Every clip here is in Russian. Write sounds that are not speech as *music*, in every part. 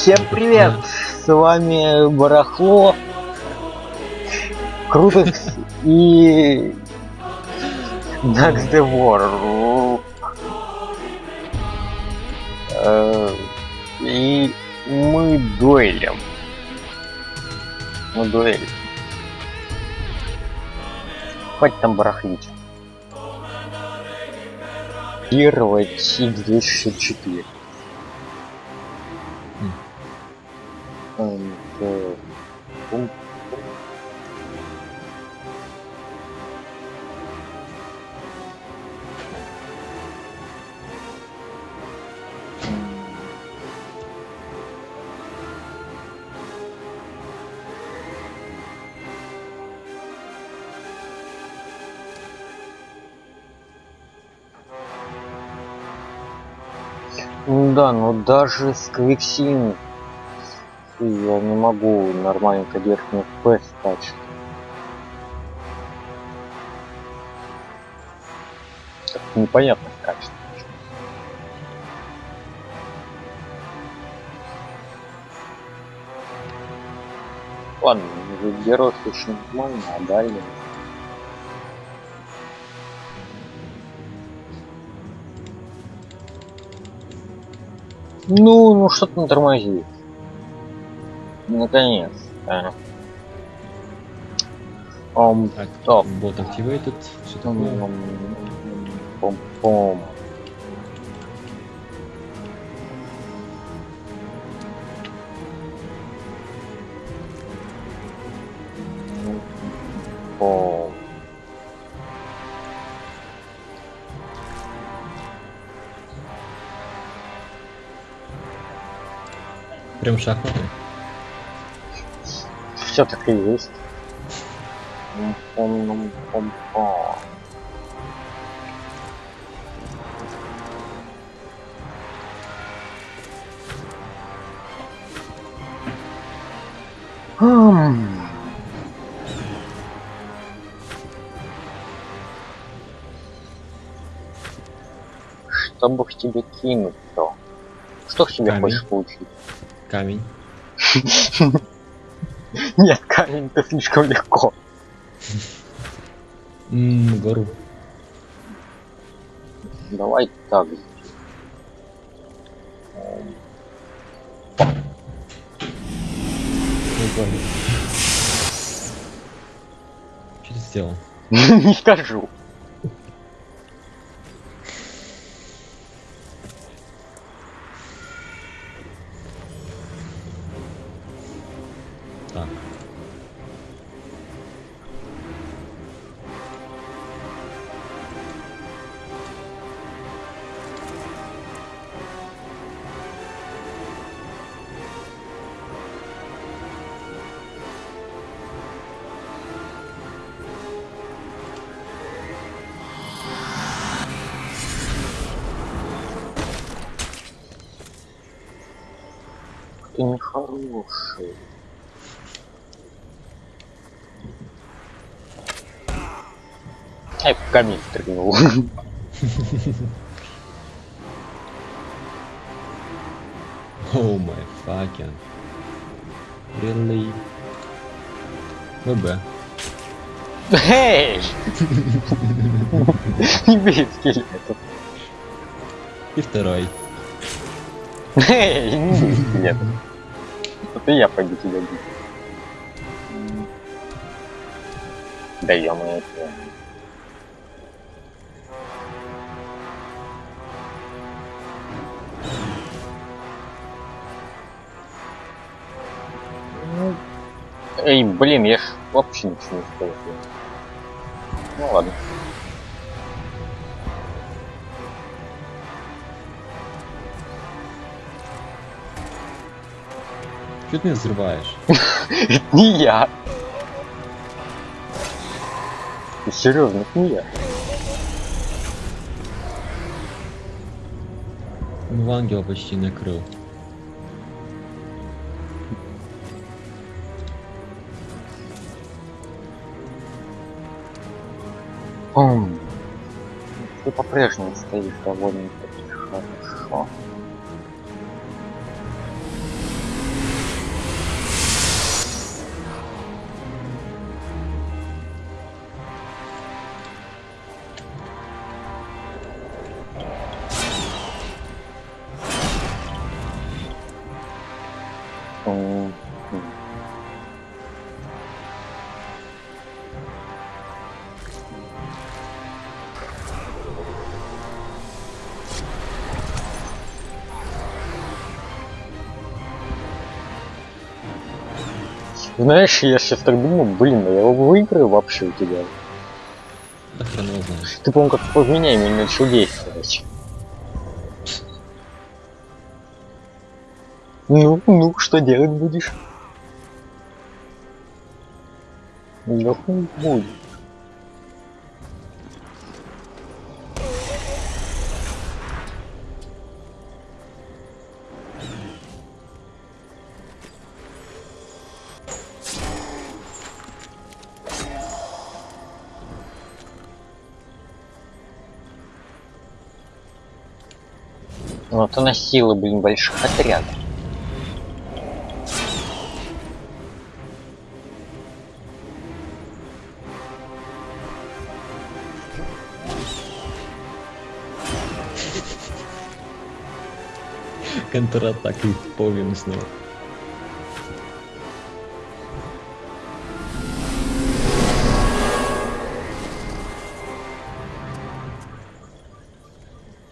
Всем привет! С вами Барахло, Крутых и Дакс Девор. Э, и мы дуэлем. Мы дуэль. Хватит там барахлить. Первая 2004. and uh. Да, но даже с Квиксин я не могу нормальненько верхний FPS скачать. Как-то непонятно скачет. Ладно, герой очень нормально, а далее... Ну, ну что там тормозит? Наконец. то Ом, Так, Стоп. бот activated. Что пом, такое? пом, пом. Пом. Прям шахматы. Все так и есть. Что бы в тебе кинуть-то? Что в тебе Камень. хочешь получить? Камень. *laughs* *laughs* Нет, камень это слишком легко. М, гору. Давай так. Ты сделал? *laughs* Не скажу. Так. Ты нехороший. Ай, в камень стрельнул. Oh my fucking. Really? ВБ. Эй! Не бей скелетов. И второй. Эй, не бей скелетов. Вот и я пойду тебя бить. Да ё-моё, Эй, блин, я ж вообще ничего не успел. Ну ладно. Что ты взрываешь? *laughs* Это не я. Ты серьезно, это не я. Ну, ангел почти накрыл. Ом. Ты по-прежнему стоишь довольно-таки хорошо. Знаешь, я сейчас так думаю, блин, а я его выиграю вообще у тебя. Да хрен его знает. Ты, по-моему, как повменяемый начал действовать. Ну, ну, что делать будешь? Да хуй будет. Вот она сила, блин, больших отрядов. Контратаки повім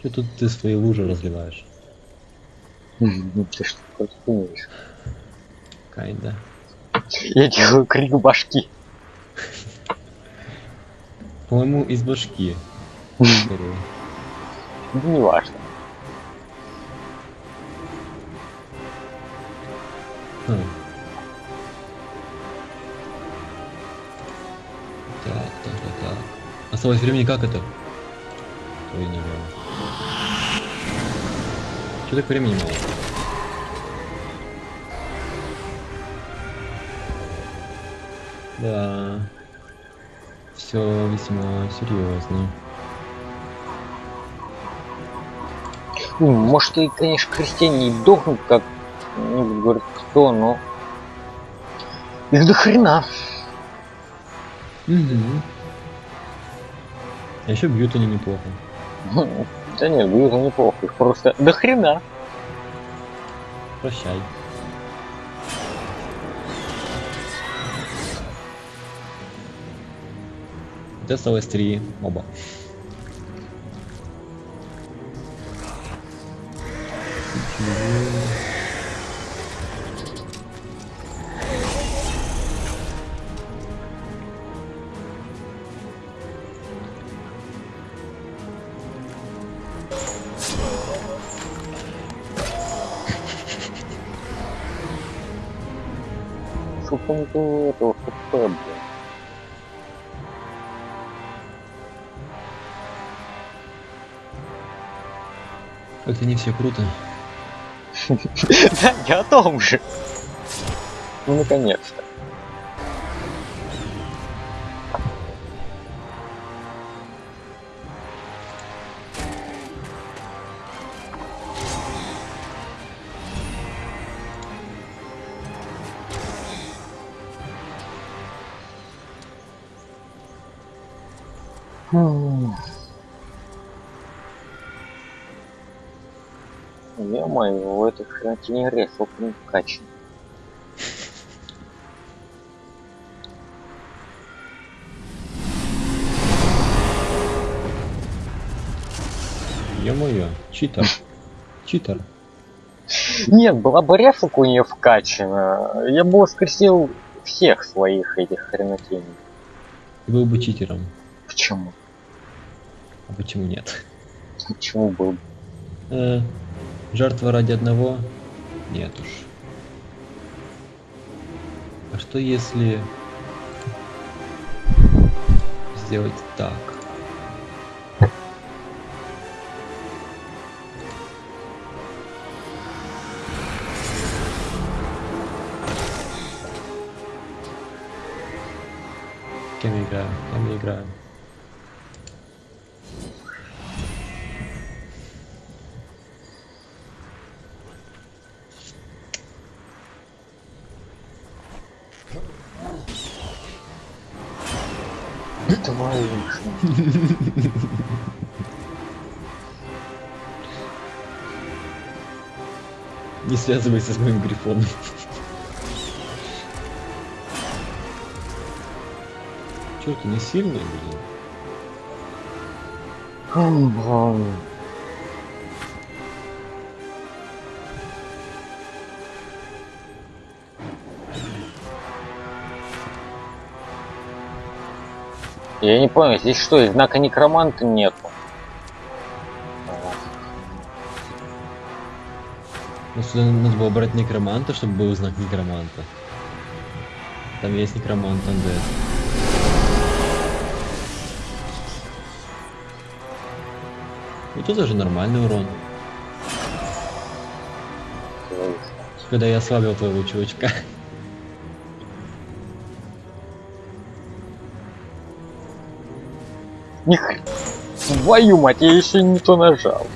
Что тут ты свои лужи разливаешь? Ты что думаешь? Кайда. Я делаю крик башки. По-моему, из башки. Ну, не важно. Хм. Так, так, так, так. Осталось времени как это? Ой, не знаю. Че так времени мало? Да. Все весьма серьезно. Ну, может, и, конечно, крестьяне и дохнут, как ну, говорит кто, но их до хрена. Угу. А еще бьют они неплохо. Да нет, будет неплохо, их просто до хрена. Прощай. Вот осталось три моба. Сколько не было этого хп, блин. Как-то не все круто. *laughs* Да, я о том же. Ну, наконец-то. Хренотени рефл не вкачан. Ё-моё, читер. Читер. Нет, была бы рефлка у нее вкачана, я бы воскресил всех своих этих хренотеней. Ты был бы читером. Почему? А почему нет? Почему был? Э, жертва ради одного? Нет уж. А что если сделать так? Кем я играю? Кем я *laughs* Не связывайся с моим грифоном. Черт, не сильный, блин. Я не понял, здесь что, знака некроманта нету? Ну, сюда надо было брать некроманта, чтобы был знак некроманта. Там есть некромант Undead. И тут даже нормальный урон. Когда я ослабил твоего чувачка. Них... Твою мать, я еще не то нажал.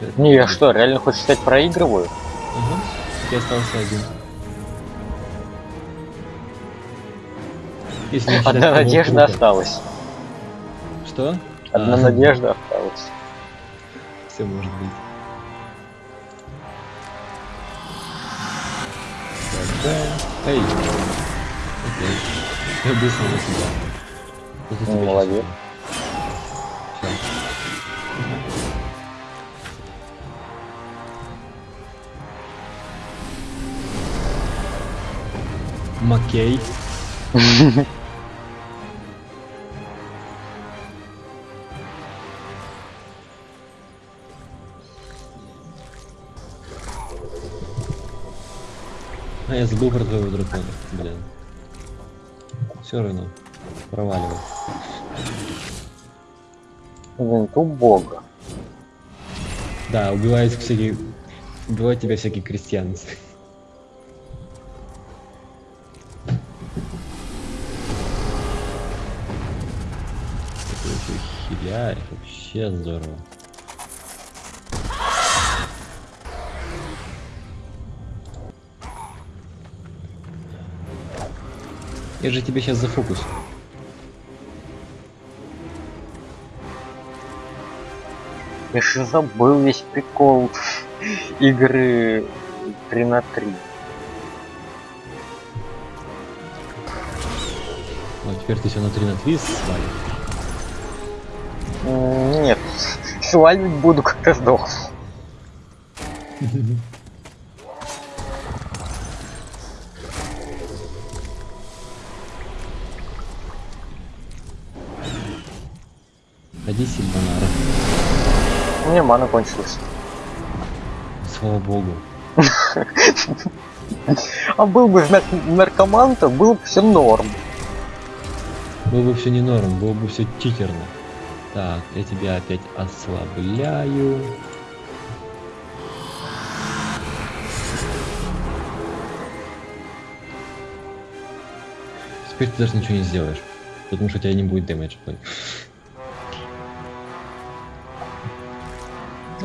Так. Не, я что, реально хочешь стать проигрываю? Ага. Я остался один. Если считать Одна надежда круга. осталась. Что? Одна А, надежда осталась. Все может быть. Да-да. Эй! Окей. Я быстро на себя. Вот это Ну, тебя А, я забыл про твоего дракона, блин. Все равно. Проваливай. Блин, ты бога. Да, убивают всякие... Убивают тебя всякие крестьяне. Хиляет, вообще здорово. Я же тебе сейчас зафокус. Я же забыл весь прикол игры 3 на 3. Ну, теперь ты все на 3 на 3 свалишь. М, Нет, сваливать буду, когда сдохну. *laughs* Ходи, Сильванара. У меня мана кончилась. Слава богу. *laughs* А был бы знак наркоманта, был бы все норм. Было бы все не норм, было бы все читерно. Так, я тебя опять ослабляю. Теперь ты даже ничего не сделаешь. Потому что у тебя не будет дэмэдж.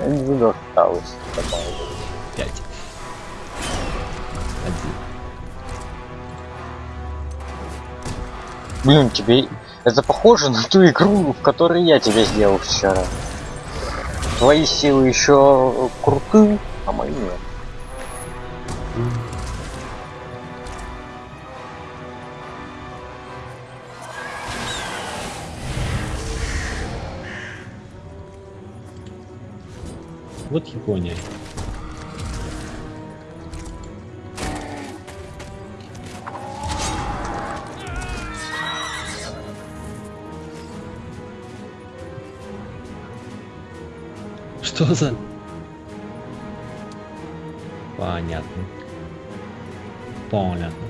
Буду осталось. Пять. Один. Блин, тебе это похоже на ту игру, в которой я тебя сделал вчера. Твои силы еще крутые, а мои нет. Вот Япония. Что за... Понятно. Понятно.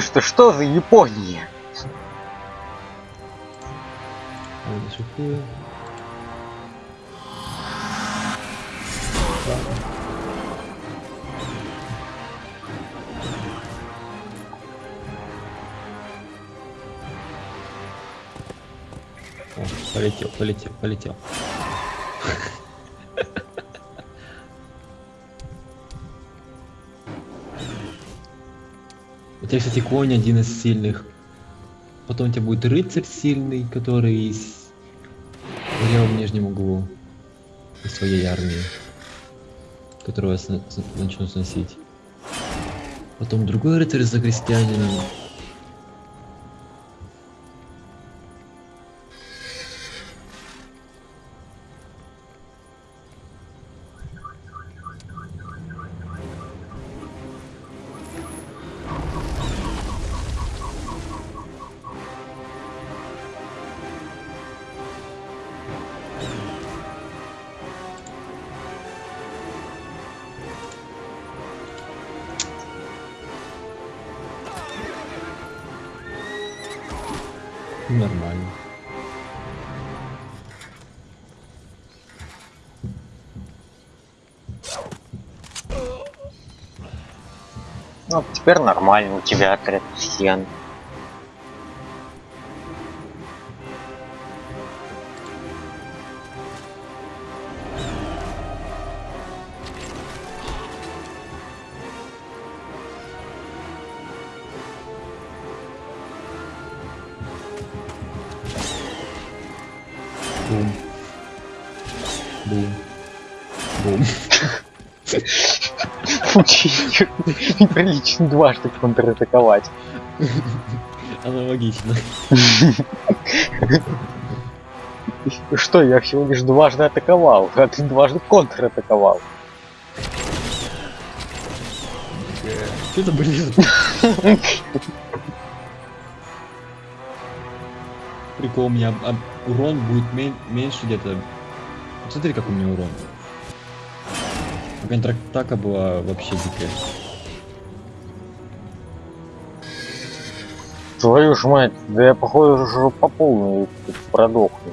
Что, что за Япония? О, полетел, полетел, полетел. Тебя, кстати, конь один из сильных. Потом у тебя будет рыцарь сильный, который из... в левом нижнем углу из своей армии, которого я начну сносить. Потом другой рыцарь за крестьянином. Нормально. Ну, теперь нормально, у тебя отряд крестьян. Бум. Бум. Бум. Учить неприлично дважды контратаковать. Аналогично. Что, я всего лишь дважды атаковал, а ты дважды контратаковал. Что это блин? Прикол, у меня урон будет мен- меньше где-то. Смотри, как у меня урон. Контратака была вообще дикая. Твою ж мать, да я походу уже по полной продохну.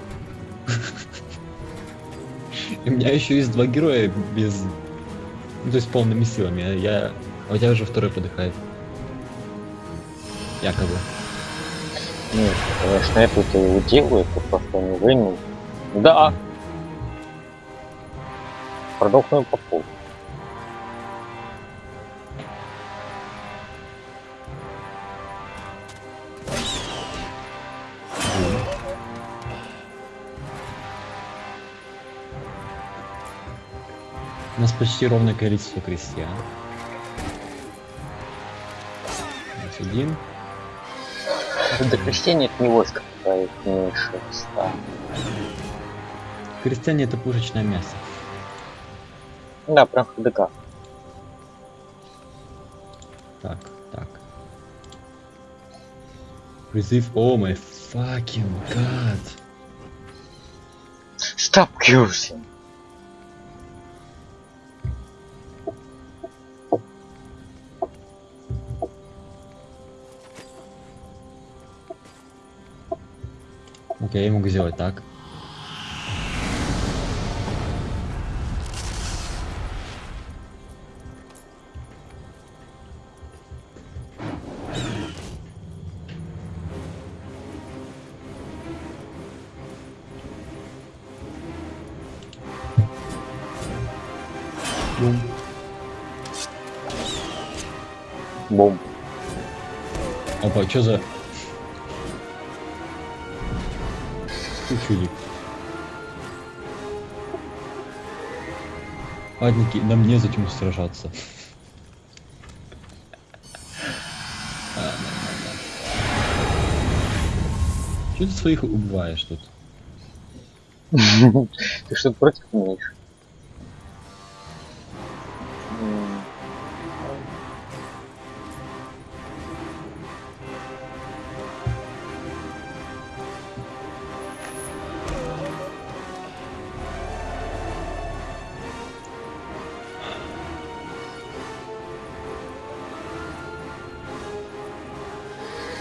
*laughs* И у меня еще есть два героя без... Ну, то есть полными силами. а Я... А у тебя уже второй подыхает. Якобы. Нет, конечно, я тут его делаю, это просто не вынул. Да. Продохну по полу. У нас почти ровное количество крестьян. Здесь До крестьяне это не войско, какая меньше ста. Крестьяне это пушечное мясо. Да, прям ХДК. Так, так. Призыв, о мой fucking god. Stop cursing. Окей, я могу сделать так. Бум. Бум. Опа, что за... Ты чудик. Ладники, нам незачем сражаться. Чё ты своих убиваешь тут? *laughs* Ты что против имеешь? М,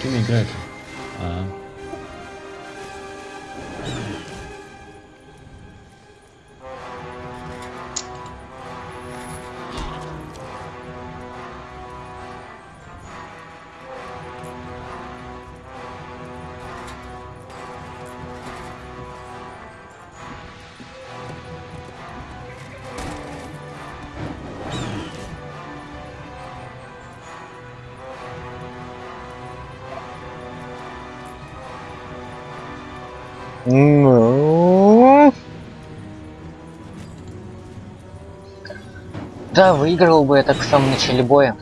Кем играет? Ну... Да, выиграл бы я так в самом начале боя.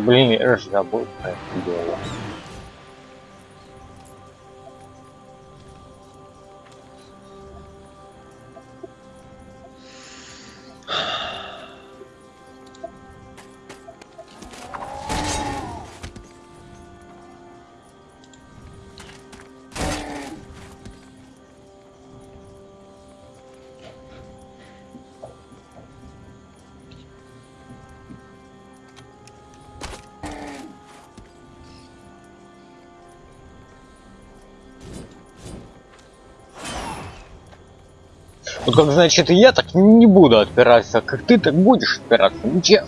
Блин, я же забыл про это дело. Вот как значит я так не буду отпираться, как ты так будешь отпираться. Ничего.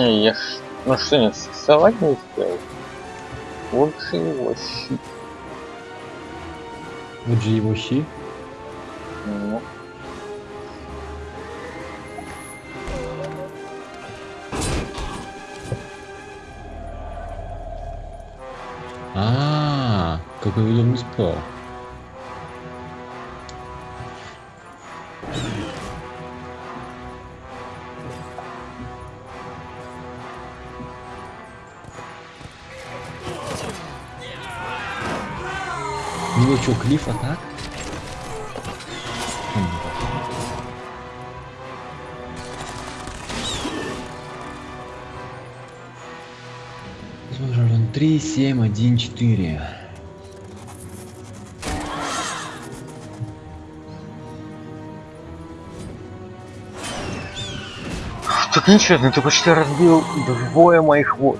Не, я ж... Ну что, не сексовать не успел? Лучше его щит. Вот же его щи. Ну, А, какой удобный спал. Него что, клиф атак? Он 3, 7, 1, 4. так нечестно, ты почти разбил двое моих вот.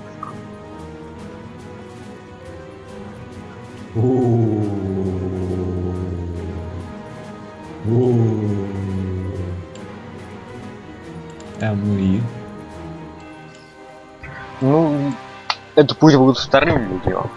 Пусть будет вторым видео.